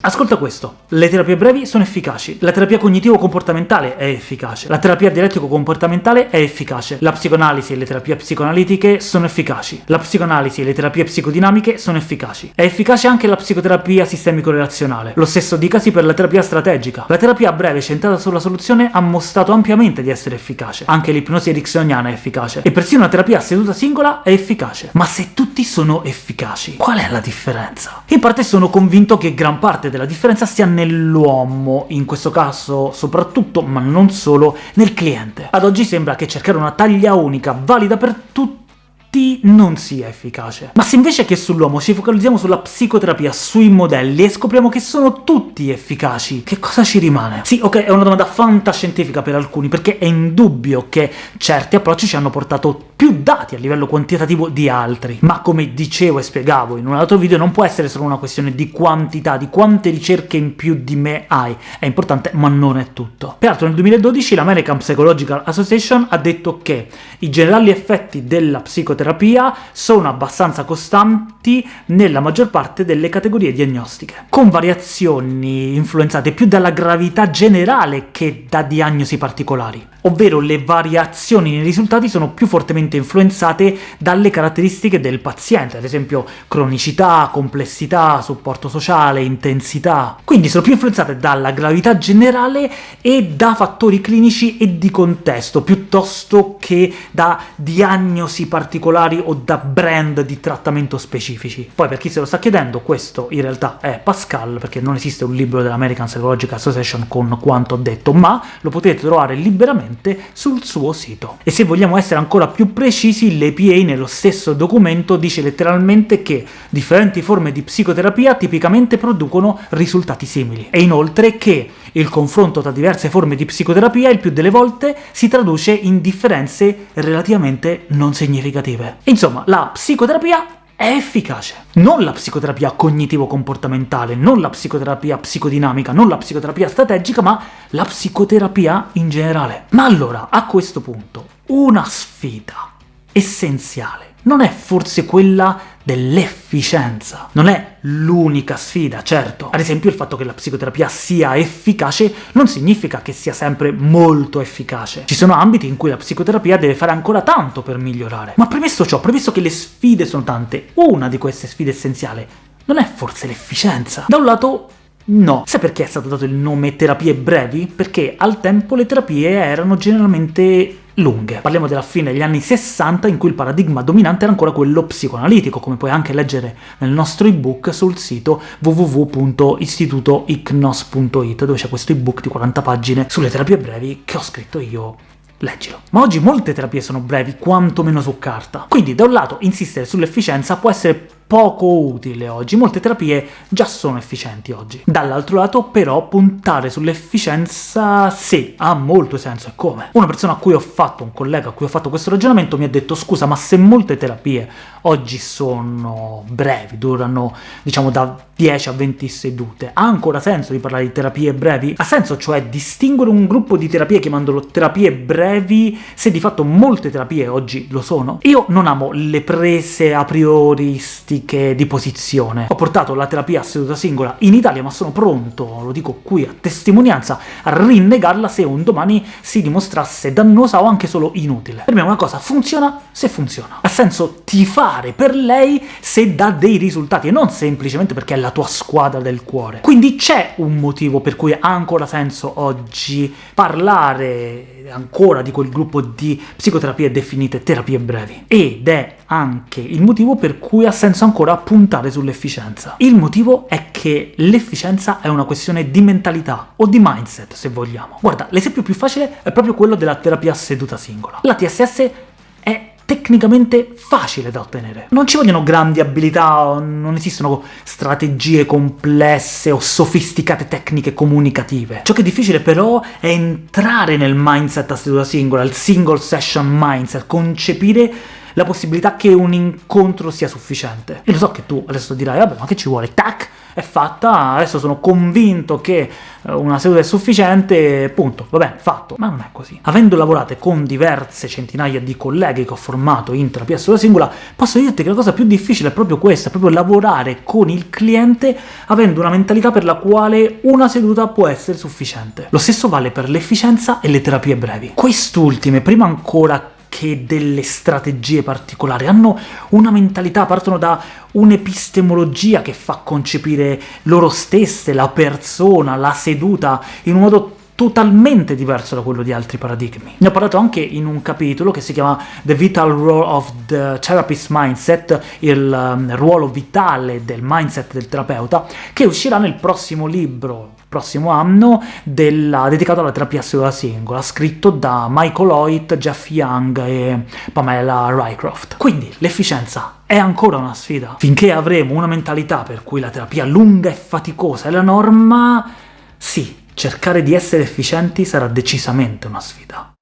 Ascolta questo, le terapie brevi sono efficaci, la terapia cognitivo-comportamentale è efficace, la terapia dialettico-comportamentale è efficace, la psicoanalisi e le terapie psicoanalitiche sono efficaci, la psicoanalisi e le terapie psicodinamiche sono efficaci. È efficace anche la psicoterapia sistemico-relazionale, lo stesso dicasi per la terapia strategica. La terapia breve centrata sulla soluzione ha mostrato ampiamente di essere efficace, anche l'ipnosi ericksoniana è efficace, e persino la terapia a seduta singola è efficace. Ma se tutti sono efficaci, qual è la differenza? In parte sono convinto che gran parte parte della differenza sia nell'uomo, in questo caso soprattutto, ma non solo, nel cliente. Ad oggi sembra che cercare una taglia unica, valida per tutti, non sia efficace. Ma se invece che sull'uomo ci focalizziamo sulla psicoterapia, sui modelli, e scopriamo che sono tutti efficaci, che cosa ci rimane? Sì, ok, è una domanda fantascientifica per alcuni, perché è indubbio che certi approcci ci hanno portato più dati a livello quantitativo di altri, ma come dicevo e spiegavo in un altro video non può essere solo una questione di quantità, di quante ricerche in più di me hai, è importante ma non è tutto. Peraltro nel 2012 l'American Psychological Association ha detto che i generali effetti della psicoterapia terapia sono abbastanza costanti nella maggior parte delle categorie diagnostiche, con variazioni influenzate più dalla gravità generale che da diagnosi particolari ovvero le variazioni nei risultati sono più fortemente influenzate dalle caratteristiche del paziente, ad esempio cronicità, complessità, supporto sociale, intensità. Quindi sono più influenzate dalla gravità generale e da fattori clinici e di contesto, piuttosto che da diagnosi particolari o da brand di trattamento specifici. Poi, per chi se lo sta chiedendo, questo in realtà è Pascal, perché non esiste un libro dell'American Psychological Association con quanto ho detto, ma lo potete trovare liberamente sul suo sito. E se vogliamo essere ancora più precisi, l'EPA nello stesso documento dice letteralmente che differenti forme di psicoterapia tipicamente producono risultati simili, e inoltre che il confronto tra diverse forme di psicoterapia il più delle volte si traduce in differenze relativamente non significative. Insomma, la psicoterapia è efficace. Non la psicoterapia cognitivo-comportamentale, non la psicoterapia psicodinamica, non la psicoterapia strategica, ma la psicoterapia in generale. Ma allora, a questo punto, una sfida essenziale non è forse quella dell'efficienza. Non è l'unica sfida, certo. Ad esempio il fatto che la psicoterapia sia efficace non significa che sia sempre molto efficace. Ci sono ambiti in cui la psicoterapia deve fare ancora tanto per migliorare. Ma premesso ciò, premesso che le sfide sono tante, una di queste sfide essenziali non è forse l'efficienza? Da un lato No. Sai perché è stato dato il nome terapie brevi? Perché al tempo le terapie erano generalmente lunghe. Parliamo della fine degli anni 60, in cui il paradigma dominante era ancora quello psicoanalitico, come puoi anche leggere nel nostro ebook sul sito www.istitutoicnos.it, dove c'è questo ebook di 40 pagine sulle terapie brevi che ho scritto io leggilo. Ma oggi molte terapie sono brevi, quantomeno su carta. Quindi, da un lato, insistere sull'efficienza può essere poco utile oggi, molte terapie già sono efficienti oggi. Dall'altro lato però puntare sull'efficienza sì, ha molto senso, e come? Una persona a cui ho fatto, un collega a cui ho fatto questo ragionamento mi ha detto scusa ma se molte terapie oggi sono brevi, durano diciamo da 10 a 20 sedute, ha ancora senso di parlare di terapie brevi? Ha senso cioè distinguere un gruppo di terapie chiamandolo terapie brevi se di fatto molte terapie oggi lo sono? Io non amo le prese a prioristiche tematiche di posizione. Ho portato la terapia a seduta singola in Italia, ma sono pronto, lo dico qui a testimonianza, a rinnegarla se un domani si dimostrasse dannosa o anche solo inutile. Per me una cosa funziona se funziona. Ha senso tifare per lei se dà dei risultati, e non semplicemente perché è la tua squadra del cuore. Quindi c'è un motivo per cui ha ancora senso oggi parlare ancora di quel gruppo di psicoterapie definite terapie brevi, ed è anche il motivo per cui ha senso ancora puntare sull'efficienza. Il motivo è che l'efficienza è una questione di mentalità, o di mindset, se vogliamo. Guarda, l'esempio più facile è proprio quello della terapia seduta singola. La TSS è tecnicamente facile da ottenere. Non ci vogliono grandi abilità, non esistono strategie complesse o sofisticate tecniche comunicative. Ciò che è difficile però è entrare nel mindset a seduta singola, il single session mindset, concepire la possibilità che un incontro sia sufficiente. E lo so che tu adesso dirai, vabbè, ma che ci vuole? Tac! È fatta, adesso sono convinto che eh, una seduta è sufficiente, punto, va bene, fatto. Ma non è così. Avendo lavorato con diverse centinaia di colleghi che ho formato in terapia sulla singola, posso dirti che la cosa più difficile è proprio questa, è proprio lavorare con il cliente avendo una mentalità per la quale una seduta può essere sufficiente. Lo stesso vale per l'efficienza e le terapie brevi. Quest'ultime, prima ancora che delle strategie particolari, hanno una mentalità, partono da un'epistemologia che fa concepire loro stesse, la persona, la seduta, in un modo totalmente diverso da quello di altri paradigmi. Ne ho parlato anche in un capitolo che si chiama The Vital Role of the Therapist Mindset, il um, ruolo vitale del mindset del terapeuta, che uscirà nel prossimo libro, prossimo anno, della, dedicato alla terapia seduta singola, scritto da Michael Hoyt, Jeff Young e Pamela Rycroft. Quindi l'efficienza è ancora una sfida. Finché avremo una mentalità per cui la terapia lunga e faticosa è la norma, sì, cercare di essere efficienti sarà decisamente una sfida.